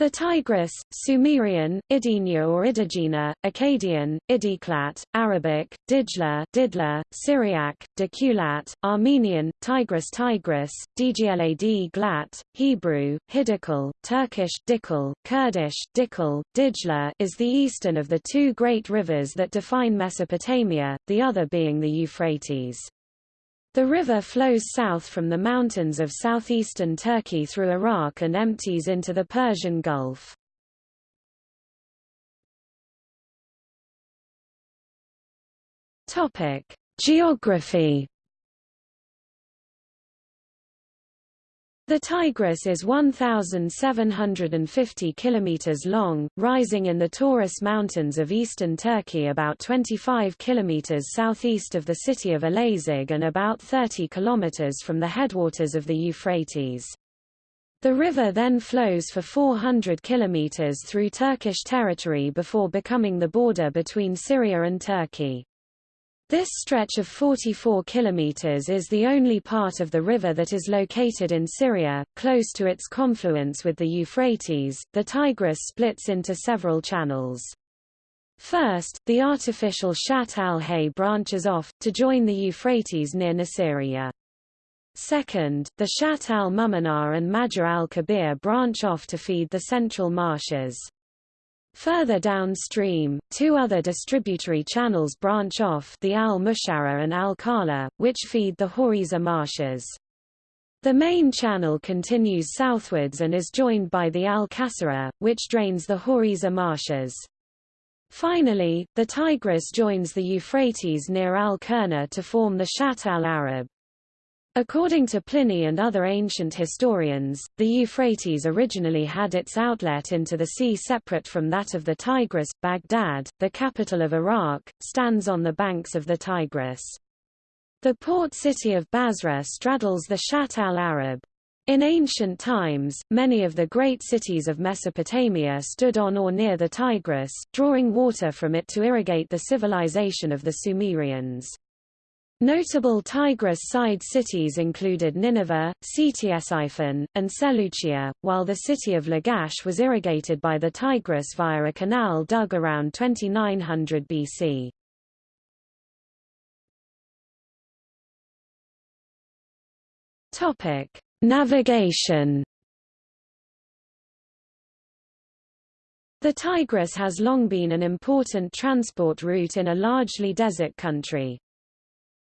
The Tigris, Sumerian, Idina or Idigina, Akkadian, Idiklat, Arabic, Dijla, Didla, Syriac, Dekulat, Armenian, Tigris Tigris, Dglad Glat, Hebrew, Hidakal, Turkish, Dikal, Kurdish, Dikal, Dijla is the eastern of the two great rivers that define Mesopotamia, the other being the Euphrates. The river flows south from the mountains of southeastern Turkey through Iraq and empties into the Persian Gulf. Topic: Geography The Tigris is 1,750 kilometers long, rising in the Taurus Mountains of eastern Turkey about 25 kilometers southeast of the city of Elazig and about 30 kilometers from the headwaters of the Euphrates. The river then flows for 400 kilometers through Turkish territory before becoming the border between Syria and Turkey. This stretch of 44 kilometers is the only part of the river that is located in Syria, close to its confluence with the Euphrates. The Tigris splits into several channels. First, the artificial Shat al-Hay branches off, to join the Euphrates near Nasiriyah. Second, the Shat al-Mumanar and Majar al-Kabir branch off to feed the central marshes. Further downstream, two other distributary channels branch off the Al-Mushara and Al-Kala, which feed the Hawizeh marshes. The main channel continues southwards and is joined by the Al-Kasara, which drains the Hawizeh marshes. Finally, the Tigris joins the Euphrates near Al-Kurna to form the Shatt al-Arab. According to Pliny and other ancient historians, the Euphrates originally had its outlet into the sea separate from that of the Tigris. Baghdad, the capital of Iraq, stands on the banks of the Tigris. The port city of Basra straddles the Shatt al-Arab. In ancient times, many of the great cities of Mesopotamia stood on or near the Tigris, drawing water from it to irrigate the civilization of the Sumerians. Notable Tigris side cities included Nineveh, Ctesiphon, and Seleucia, while the city of Lagash was irrigated by the Tigris via a canal dug around 2900 BC. Topic: Navigation. The Tigris has long been an important transport route in a largely desert country.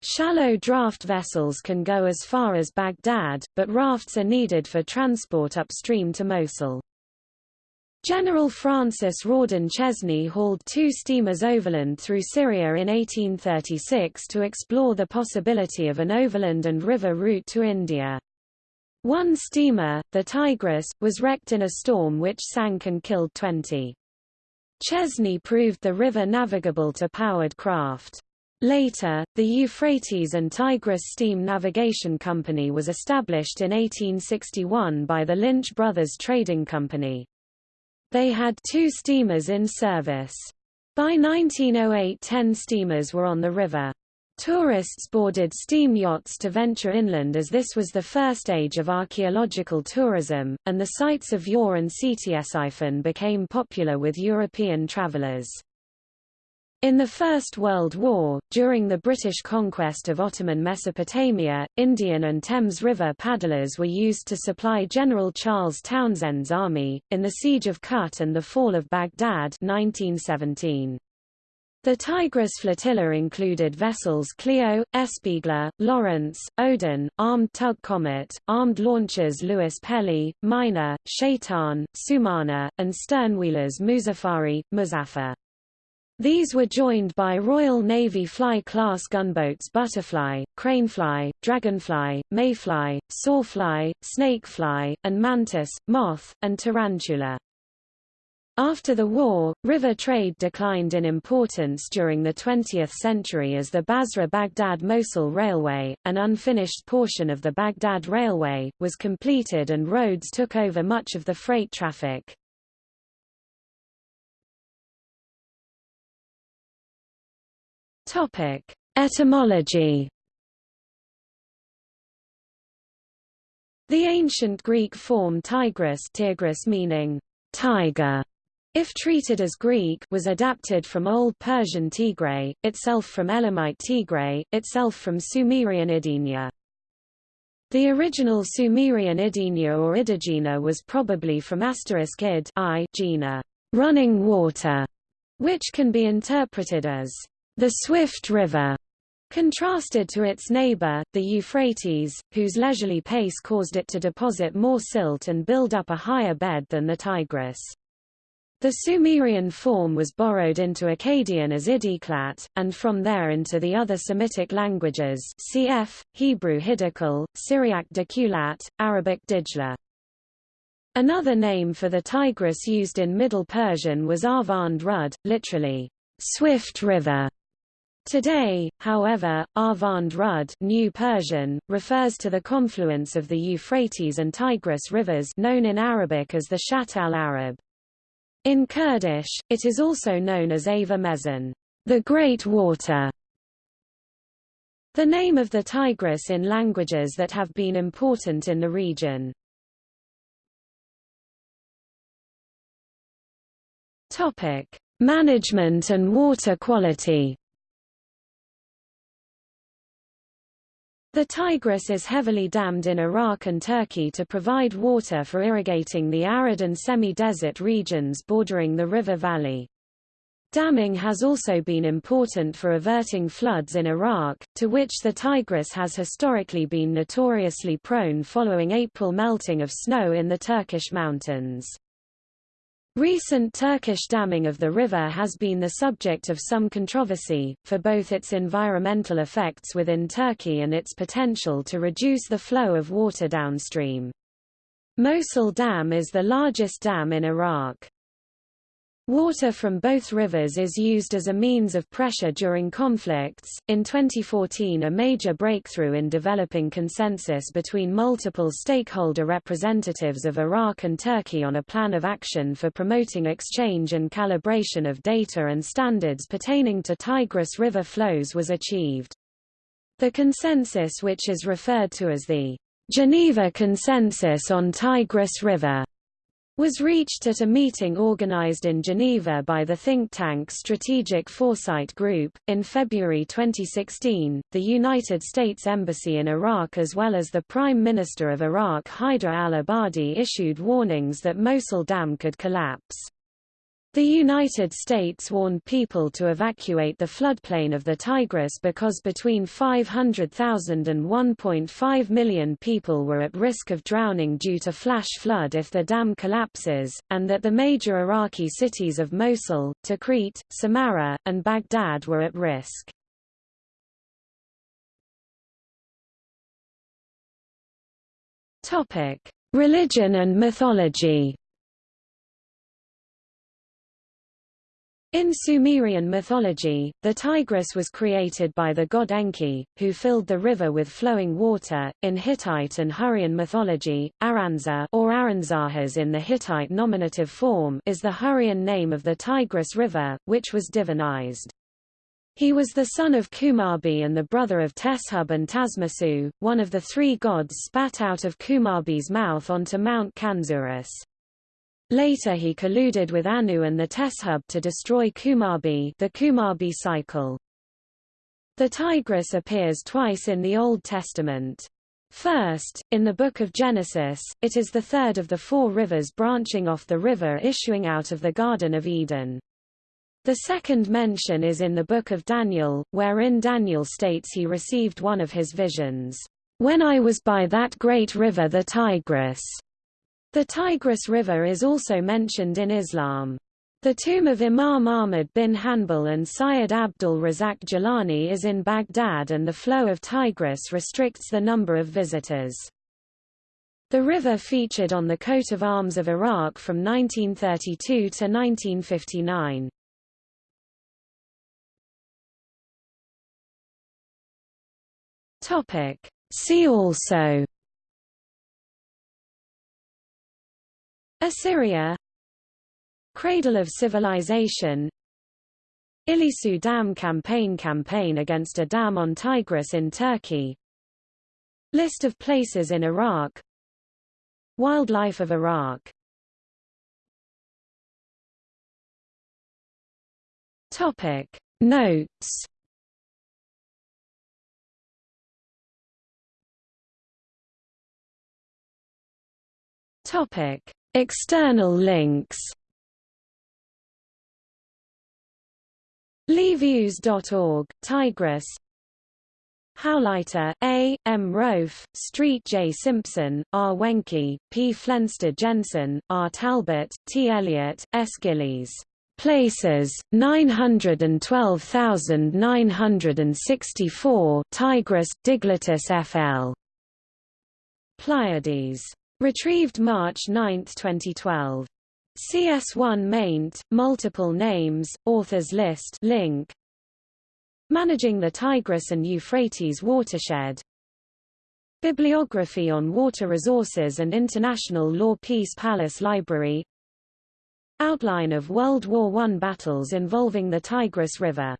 Shallow draft vessels can go as far as Baghdad, but rafts are needed for transport upstream to Mosul. General Francis Rawdon Chesney hauled two steamers overland through Syria in 1836 to explore the possibility of an overland and river route to India. One steamer, the Tigris, was wrecked in a storm which sank and killed 20. Chesney proved the river navigable to powered craft. Later, the Euphrates and Tigris Steam Navigation Company was established in 1861 by the Lynch Brothers Trading Company. They had two steamers in service. By 1908 ten steamers were on the river. Tourists boarded steam yachts to venture inland as this was the first age of archaeological tourism, and the sites of Ur and Ctesiphon became popular with European travelers. In the First World War, during the British conquest of Ottoman Mesopotamia, Indian and Thames River paddlers were used to supply General Charles Townshend's army, in the Siege of Kut and the Fall of Baghdad 1917. The Tigris flotilla included vessels Clio, Espiègle, Lawrence, Odin, armed tug Comet, armed launchers Louis Pelly, Miner, Shaitan, Sumana, and sternwheelers Muzaffari, Muzaffar. These were joined by Royal Navy Fly-class gunboats Butterfly, Cranefly, Dragonfly, Mayfly, Sawfly, Snakefly, and Mantis, Moth, and Tarantula. After the war, river trade declined in importance during the 20th century as the Basra-Baghdad-Mosul Railway, an unfinished portion of the Baghdad Railway, was completed and roads took over much of the freight traffic. Topic: Etymology. The ancient Greek form Tigris, Tigris meaning tiger, if treated as Greek, was adapted from Old Persian Tigray, itself from Elamite Tigray, itself from Sumerian Idinya. The original Sumerian Idinya or Idigina was probably from asterisk id I Gina, running water, which can be interpreted as the swift river, contrasted to its neighbor, the Euphrates, whose leisurely pace caused it to deposit more silt and build up a higher bed than the Tigris. The Sumerian form was borrowed into Akkadian as Idiklat, and from there into the other Semitic languages cf. Hebrew Hidakal, Syriac Dikulat, Arabic Dijla. Another name for the Tigris used in Middle Persian was Arvand Rud, literally, swift river. Today, however, Arvand Rud New Persian, refers to the confluence of the Euphrates and Tigris rivers known in Arabic as the Shatt al-Arab. In Kurdish, it is also known as Ava Mezan, the Great Water. The name of the Tigris in languages that have been important in the region. Topic: Management and water quality. The Tigris is heavily dammed in Iraq and Turkey to provide water for irrigating the arid and semi-desert regions bordering the river valley. Damming has also been important for averting floods in Iraq, to which the Tigris has historically been notoriously prone following April melting of snow in the Turkish mountains. Recent Turkish damming of the river has been the subject of some controversy, for both its environmental effects within Turkey and its potential to reduce the flow of water downstream. Mosul Dam is the largest dam in Iraq. Water from both rivers is used as a means of pressure during conflicts. In 2014, a major breakthrough in developing consensus between multiple stakeholder representatives of Iraq and Turkey on a plan of action for promoting exchange and calibration of data and standards pertaining to Tigris River flows was achieved. The consensus which is referred to as the Geneva Consensus on Tigris River was reached at a meeting organized in Geneva by the think tank Strategic Foresight Group. In February 2016, the United States Embassy in Iraq as well as the Prime Minister of Iraq Haider al-Abadi issued warnings that Mosul Dam could collapse. The United States warned people to evacuate the floodplain of the Tigris because between 500,000 and 1.5 million people were at risk of drowning due to flash flood if the dam collapses, and that the major Iraqi cities of Mosul, Tikrit, Samarra, and Baghdad were at risk. Religion and mythology In Sumerian mythology, the Tigris was created by the god Enki, who filled the river with flowing water. In Hittite and Hurrian mythology, Aranza or Aranzahas in the Hittite nominative form is the Hurrian name of the Tigris River, which was divinized. He was the son of Kumarbi and the brother of Teshub and Tasmasu, one of the three gods spat out of Kumarbi's mouth onto Mount Kanzurus. Later he colluded with Anu and the Teshub to destroy Kumarbi the Kumarbi cycle. The Tigris appears twice in the Old Testament. First, in the Book of Genesis, it is the third of the four rivers branching off the river issuing out of the Garden of Eden. The second mention is in the Book of Daniel, wherein Daniel states he received one of his visions, "...when I was by that great river the Tigris." The Tigris River is also mentioned in Islam. The tomb of Imam Ahmad bin Hanbal and Syed Abdul Razak Jilani is in Baghdad and the flow of Tigris restricts the number of visitors. The river featured on the coat of arms of Iraq from 1932 to 1959. See also Assyria Cradle of civilization Ilisu Dam campaign Campaign against a dam on Tigris in Turkey List of places in Iraq Wildlife of Iraq. Topic. Notes. Topic. External links Livius.org, Tigris Howleiter, A. M. Roaf, Street J. Simpson, R. Wenke, P. Flensted Jensen, R. Talbert, T. Elliott, S. Gillies. Places, 912,964 Tigris, Diglotus FL. Pleiades. Retrieved March 9, 2012. CS1 maint, multiple names, authors list link. Managing the Tigris and Euphrates watershed. Bibliography on water resources and international law Peace Palace Library Outline of World War I battles involving the Tigris River